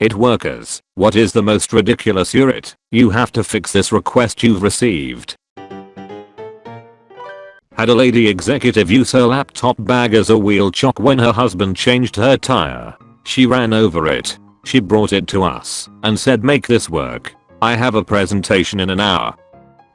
It workers, what is the most ridiculous URIT? You have to fix this request you've received. Had a lady executive use her laptop bag as a wheel chock when her husband changed her tire. She ran over it. She brought it to us and said make this work. I have a presentation in an hour.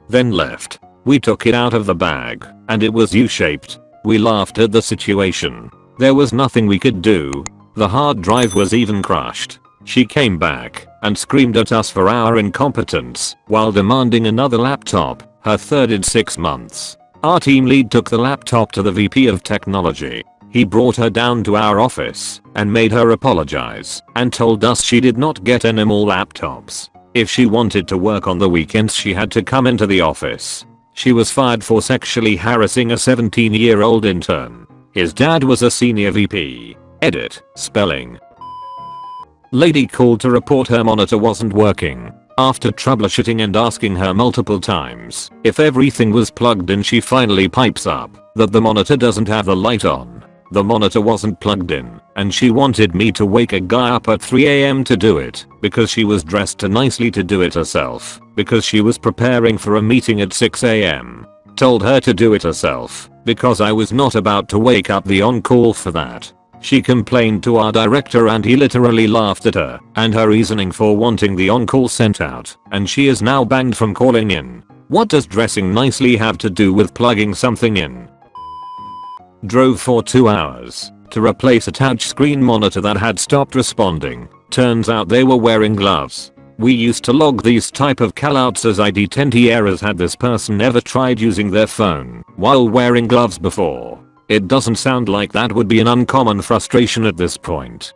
Then left. We took it out of the bag and it was U-shaped. We laughed at the situation. There was nothing we could do. The hard drive was even crushed. She came back and screamed at us for our incompetence while demanding another laptop, her third in 6 months. Our team lead took the laptop to the VP of technology. He brought her down to our office and made her apologize and told us she did not get any more laptops. If she wanted to work on the weekends she had to come into the office. She was fired for sexually harassing a 17 year old intern. His dad was a senior VP. Edit. Spelling. Lady called to report her monitor wasn't working. After troubleshooting and asking her multiple times if everything was plugged in she finally pipes up that the monitor doesn't have the light on. The monitor wasn't plugged in and she wanted me to wake a guy up at 3am to do it because she was dressed nicely to do it herself because she was preparing for a meeting at 6am. Told her to do it herself because I was not about to wake up the on-call for that. She complained to our director and he literally laughed at her and her reasoning for wanting the on-call sent out and she is now banned from calling in. What does dressing nicely have to do with plugging something in? Drove for 2 hours to replace a touchscreen monitor that had stopped responding. Turns out they were wearing gloves. We used to log these type of callouts as ID10T errors had this person ever tried using their phone while wearing gloves before. It doesn't sound like that would be an uncommon frustration at this point.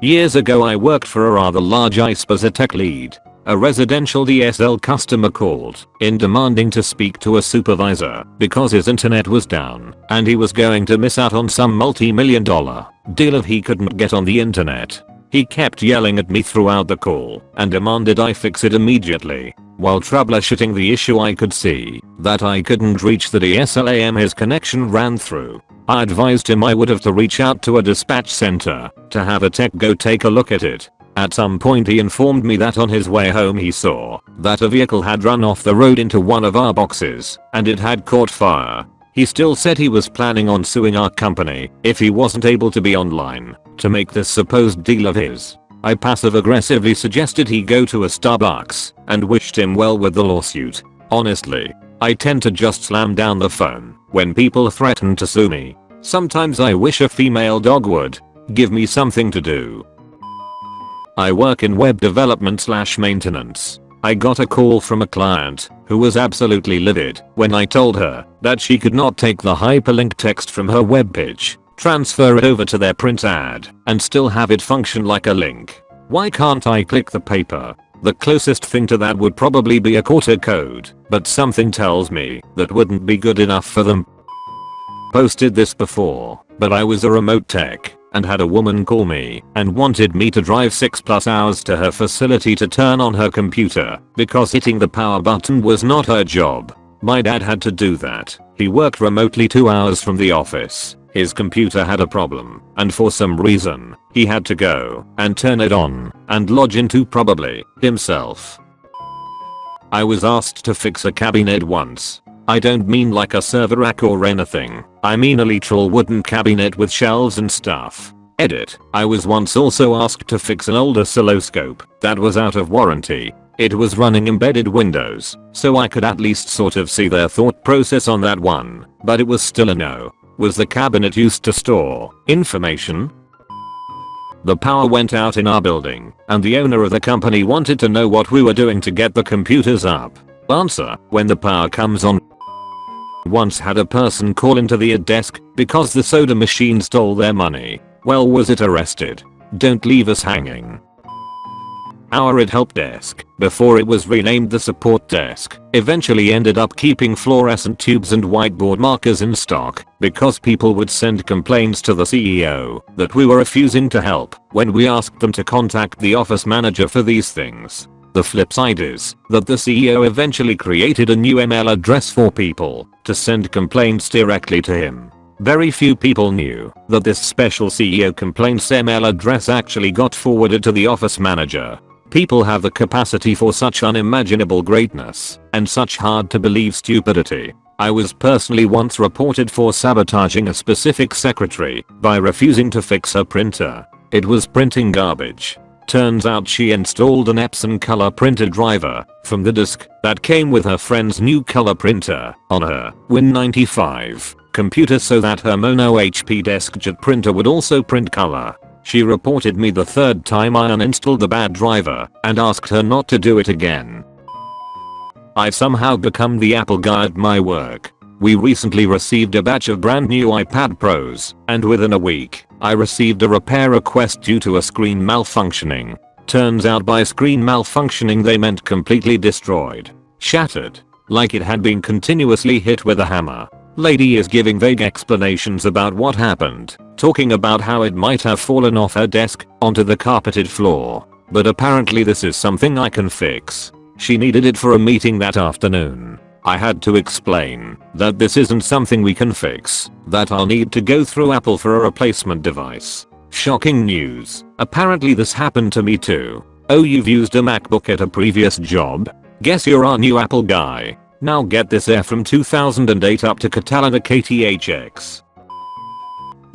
Years ago I worked for a rather large ISP as a tech lead. A residential DSL customer called in demanding to speak to a supervisor because his internet was down and he was going to miss out on some multi-million dollar deal if he couldn't get on the internet. He kept yelling at me throughout the call and demanded I fix it immediately. While troubleshooting the issue I could see that I couldn't reach the DSLAM his connection ran through. I advised him I would have to reach out to a dispatch center to have a tech go take a look at it. At some point he informed me that on his way home he saw that a vehicle had run off the road into one of our boxes and it had caught fire. He still said he was planning on suing our company if he wasn't able to be online to make this supposed deal of his. I passive aggressively suggested he go to a Starbucks and wished him well with the lawsuit. Honestly, I tend to just slam down the phone when people threaten to sue me. Sometimes I wish a female dog would give me something to do. I work in web development slash maintenance. I got a call from a client who was absolutely livid when I told her that she could not take the hyperlink text from her web page transfer it over to their print ad, and still have it function like a link. Why can't I click the paper? The closest thing to that would probably be a QR code, but something tells me that wouldn't be good enough for them. Posted this before, but I was a remote tech and had a woman call me and wanted me to drive 6 plus hours to her facility to turn on her computer because hitting the power button was not her job. My dad had to do that. He worked remotely 2 hours from the office his computer had a problem, and for some reason, he had to go and turn it on and lodge into probably himself. I was asked to fix a cabinet once. I don't mean like a server rack or anything, I mean a literal wooden cabinet with shelves and stuff. Edit. I was once also asked to fix an old oscilloscope that was out of warranty. It was running embedded Windows, so I could at least sort of see their thought process on that one, but it was still a no. Was the cabinet used to store information? The power went out in our building, and the owner of the company wanted to know what we were doing to get the computers up. Answer, when the power comes on. Once had a person call into the desk because the soda machine stole their money. Well was it arrested? Don't leave us hanging. Our IT help desk, before it was renamed the support desk, eventually ended up keeping fluorescent tubes and whiteboard markers in stock because people would send complaints to the CEO that we were refusing to help when we asked them to contact the office manager for these things. The flip side is that the CEO eventually created a new email address for people to send complaints directly to him. Very few people knew that this special CEO complaints email address actually got forwarded to the office manager. People have the capacity for such unimaginable greatness and such hard to believe stupidity. I was personally once reported for sabotaging a specific secretary by refusing to fix her printer. It was printing garbage. Turns out she installed an Epson color printer driver from the disk that came with her friend's new color printer on her Win95 computer so that her Mono HP DeskJet printer would also print color. She reported me the third time I uninstalled the bad driver and asked her not to do it again. I've somehow become the Apple guy at my work. We recently received a batch of brand new iPad Pros, and within a week, I received a repair request due to a screen malfunctioning. Turns out by screen malfunctioning they meant completely destroyed. Shattered. Like it had been continuously hit with a hammer. Lady is giving vague explanations about what happened, talking about how it might have fallen off her desk onto the carpeted floor. But apparently this is something I can fix. She needed it for a meeting that afternoon. I had to explain that this isn't something we can fix, that I'll need to go through Apple for a replacement device. Shocking news. Apparently this happened to me too. Oh you've used a MacBook at a previous job? Guess you're our new Apple guy. Now get this air from 2008 up to Catalina KTHX.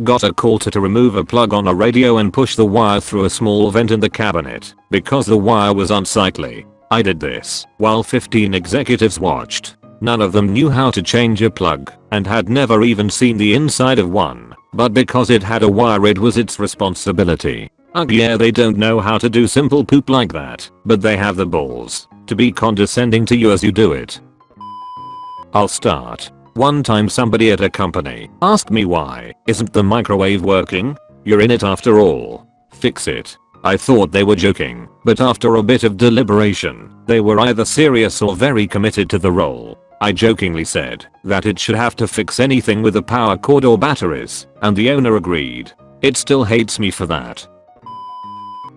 Got a call to, to remove a plug on a radio and push the wire through a small vent in the cabinet because the wire was unsightly. I did this while 15 executives watched. None of them knew how to change a plug and had never even seen the inside of one. But because it had a wire it was its responsibility. Ugh yeah they don't know how to do simple poop like that, but they have the balls to be condescending to you as you do it. I'll start. One time somebody at a company asked me why isn't the microwave working? You're in it after all. Fix it. I thought they were joking, but after a bit of deliberation, they were either serious or very committed to the role. I jokingly said that it should have to fix anything with a power cord or batteries, and the owner agreed. It still hates me for that.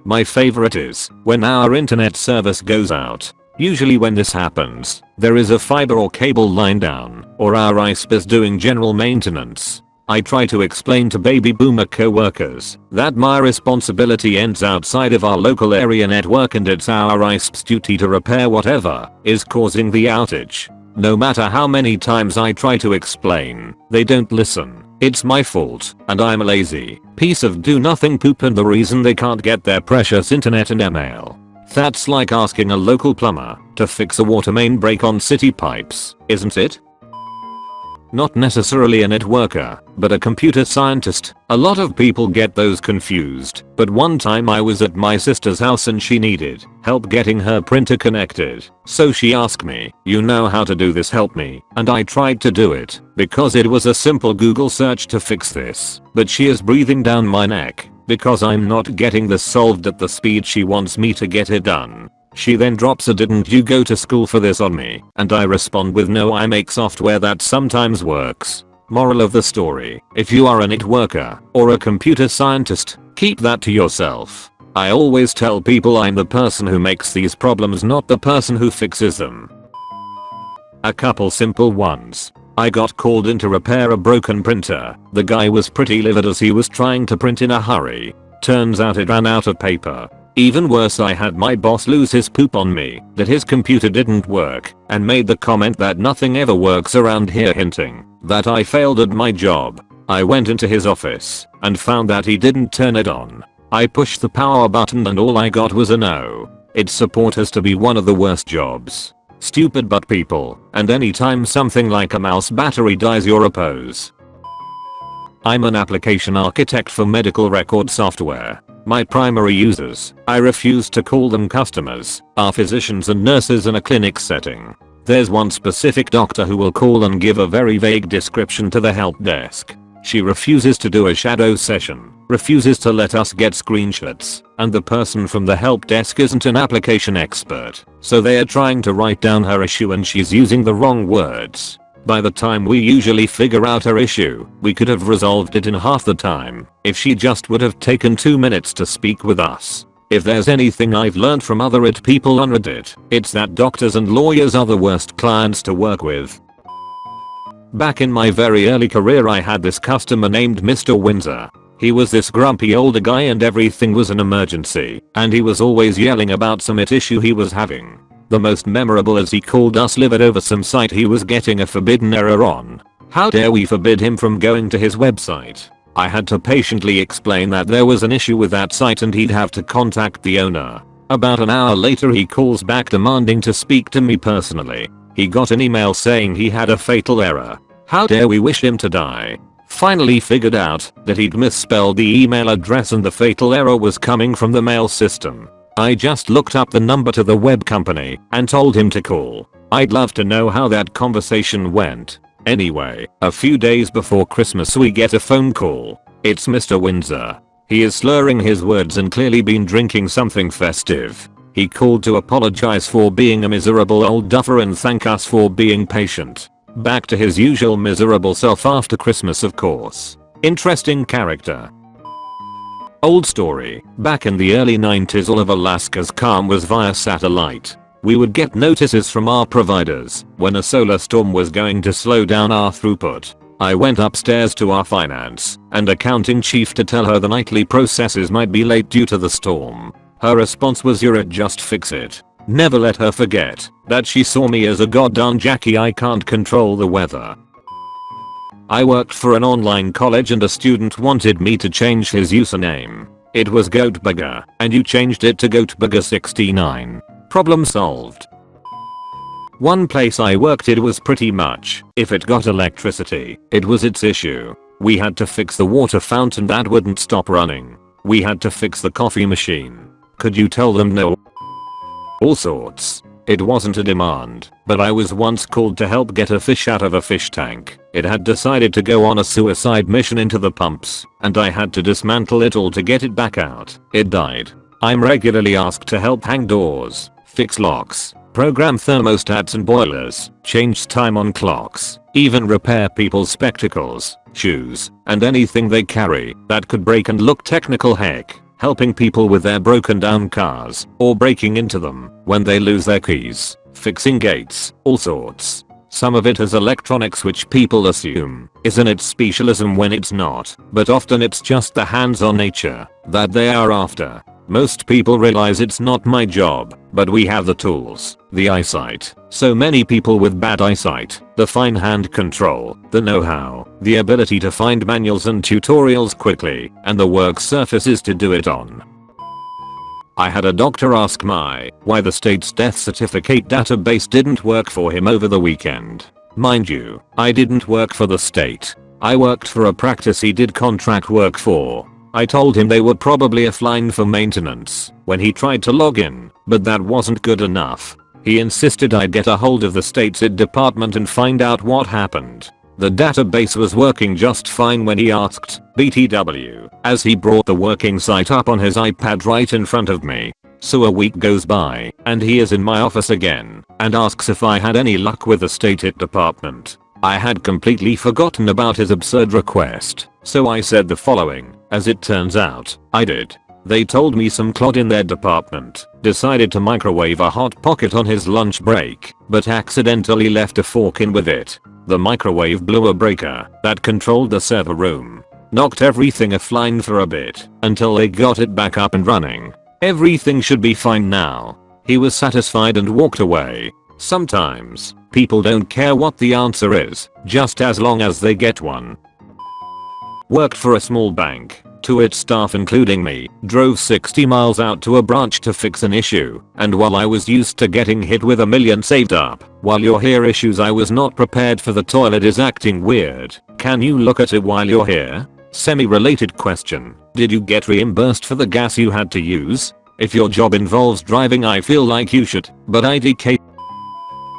My favorite is when our internet service goes out Usually when this happens, there is a fiber or cable line down, or our ISP is doing general maintenance. I try to explain to baby boomer co-workers that my responsibility ends outside of our local area network and it's our ISP's duty to repair whatever is causing the outage. No matter how many times I try to explain, they don't listen. It's my fault, and I'm a lazy piece of do nothing poop and the reason they can't get their precious internet and email. That's like asking a local plumber to fix a water main break on city pipes, isn't it? Not necessarily a networker, but a computer scientist. A lot of people get those confused, but one time I was at my sister's house and she needed help getting her printer connected. So she asked me, you know how to do this help me, and I tried to do it, because it was a simple Google search to fix this, but she is breathing down my neck because I'm not getting this solved at the speed she wants me to get it done. She then drops a didn't you go to school for this on me and I respond with no I make software that sometimes works. Moral of the story, if you are a networker or a computer scientist, keep that to yourself. I always tell people I'm the person who makes these problems not the person who fixes them. A couple simple ones. I got called in to repair a broken printer. The guy was pretty livid as he was trying to print in a hurry. Turns out it ran out of paper. Even worse I had my boss lose his poop on me that his computer didn't work and made the comment that nothing ever works around here hinting that I failed at my job. I went into his office and found that he didn't turn it on. I pushed the power button and all I got was a no. IT support has to be one of the worst jobs. Stupid but people, and anytime something like a mouse battery dies you're a pose. I'm an application architect for medical record software. My primary users, I refuse to call them customers, are physicians and nurses in a clinic setting. There's one specific doctor who will call and give a very vague description to the help desk. She refuses to do a shadow session, refuses to let us get screenshots, and the person from the help desk isn't an application expert, so they are trying to write down her issue and she's using the wrong words. By the time we usually figure out her issue, we could have resolved it in half the time if she just would have taken 2 minutes to speak with us. If there's anything I've learned from other IT people on Reddit, it's that doctors and lawyers are the worst clients to work with. Back in my very early career I had this customer named Mr. Windsor. He was this grumpy older guy and everything was an emergency, and he was always yelling about some IT issue he was having. The most memorable as he called us livid over some site he was getting a forbidden error on. How dare we forbid him from going to his website? I had to patiently explain that there was an issue with that site and he'd have to contact the owner. About an hour later he calls back demanding to speak to me personally. He got an email saying he had a fatal error. How dare we wish him to die? Finally figured out that he'd misspelled the email address and the fatal error was coming from the mail system. I just looked up the number to the web company and told him to call. I'd love to know how that conversation went. Anyway, a few days before Christmas we get a phone call. It's Mr. Windsor. He is slurring his words and clearly been drinking something festive. He called to apologize for being a miserable old duffer and thank us for being patient. Back to his usual miserable self after Christmas of course. Interesting character. Old story, back in the early 90s all of Alaska's calm was via satellite. We would get notices from our providers when a solar storm was going to slow down our throughput. I went upstairs to our finance and accounting chief to tell her the nightly processes might be late due to the storm. Her response was you're at just fix it. Never let her forget that she saw me as a goddamn Jackie I can't control the weather. I worked for an online college and a student wanted me to change his username. It was Goatbugger and you changed it to Goatbugger69. Problem solved. One place I worked it was pretty much, if it got electricity, it was its issue. We had to fix the water fountain that wouldn't stop running. We had to fix the coffee machine. Could you tell them no? All sorts. It wasn't a demand, but I was once called to help get a fish out of a fish tank. It had decided to go on a suicide mission into the pumps, and I had to dismantle it all to get it back out. It died. I'm regularly asked to help hang doors, fix locks, program thermostats and boilers, change time on clocks, even repair people's spectacles, shoes, and anything they carry that could break and look technical heck, helping people with their broken down cars or breaking into them when they lose their keys, fixing gates, all sorts. Some of it is electronics which people assume is in its specialism when it's not, but often it's just the hands-on nature that they are after. Most people realize it's not my job, but we have the tools, the eyesight, so many people with bad eyesight, the fine hand control, the know-how, the ability to find manuals and tutorials quickly, and the work surfaces to do it on. I had a doctor ask my why the state's death certificate database didn't work for him over the weekend. Mind you, I didn't work for the state. I worked for a practice he did contract work for I told him they were probably offline for maintenance when he tried to log in, but that wasn't good enough. He insisted I get a hold of the state's IT department and find out what happened. The database was working just fine when he asked BTW as he brought the working site up on his iPad right in front of me. So a week goes by and he is in my office again and asks if I had any luck with the state IT department. I had completely forgotten about his absurd request, so I said the following. As it turns out, I did. They told me some clod in their department decided to microwave a hot pocket on his lunch break, but accidentally left a fork in with it. The microwave blew a breaker that controlled the server room. Knocked everything offline for a bit until they got it back up and running. Everything should be fine now. He was satisfied and walked away. Sometimes, people don't care what the answer is, just as long as they get one. Worked for a small bank. Two IT staff including me drove 60 miles out to a branch to fix an issue and while I was used to getting hit with a million saved up, while you're here issues I was not prepared for the toilet is acting weird. Can you look at it while you're here? Semi-related question. Did you get reimbursed for the gas you had to use? If your job involves driving I feel like you should, but IDK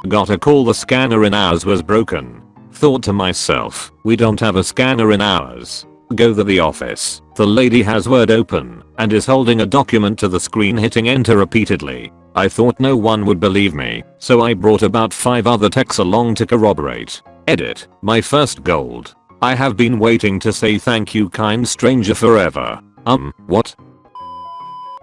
got a call the scanner in ours was broken. Thought to myself, we don't have a scanner in ours. Go to the office. The lady has Word open and is holding a document to the screen hitting enter repeatedly. I thought no one would believe me, so I brought about 5 other techs along to corroborate. Edit. My first gold. I have been waiting to say thank you kind stranger forever. Um, what?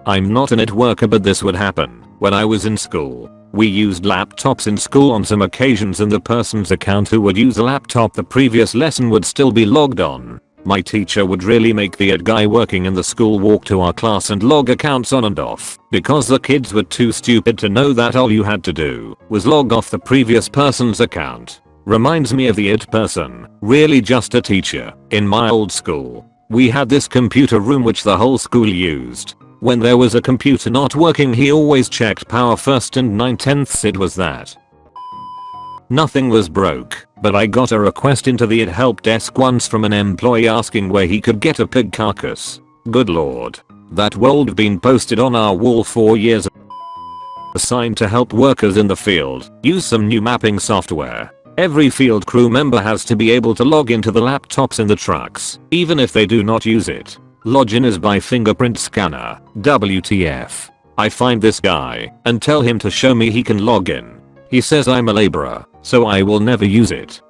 I'm not a networker but this would happen when I was in school. We used laptops in school on some occasions and the person's account who would use a laptop the previous lesson would still be logged on. My teacher would really make the ad guy working in the school walk to our class and log accounts on and off because the kids were too stupid to know that all you had to do was log off the previous person's account. Reminds me of the IT person, really just a teacher. In my old school, we had this computer room which the whole school used. When there was a computer not working he always checked power first and 9 tenths it was that. Nothing was broke, but I got a request into the help desk once from an employee asking where he could get a pig carcass. Good lord. That would been posted on our wall 4 years assigned to help workers in the field use some new mapping software. Every field crew member has to be able to log into the laptops in the trucks, even if they do not use it. Login is by fingerprint scanner. WTF. I find this guy and tell him to show me he can log in. He says I'm a laborer, so I will never use it.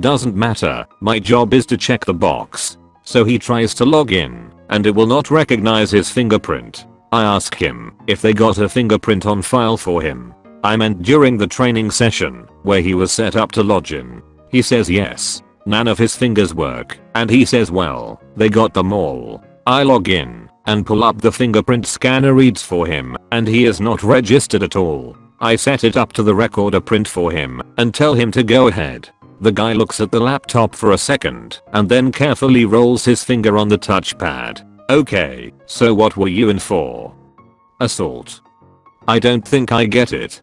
Doesn't matter, my job is to check the box. So he tries to log in, and it will not recognize his fingerprint. I ask him if they got a fingerprint on file for him. I meant during the training session, where he was set up to log in. He says yes. None of his fingers work, and he says well, they got them all. I log in and pull up the fingerprint scanner reads for him and he is not registered at all. I set it up to the recorder print for him and tell him to go ahead. The guy looks at the laptop for a second and then carefully rolls his finger on the touchpad. Okay, so what were you in for? Assault. I don't think I get it.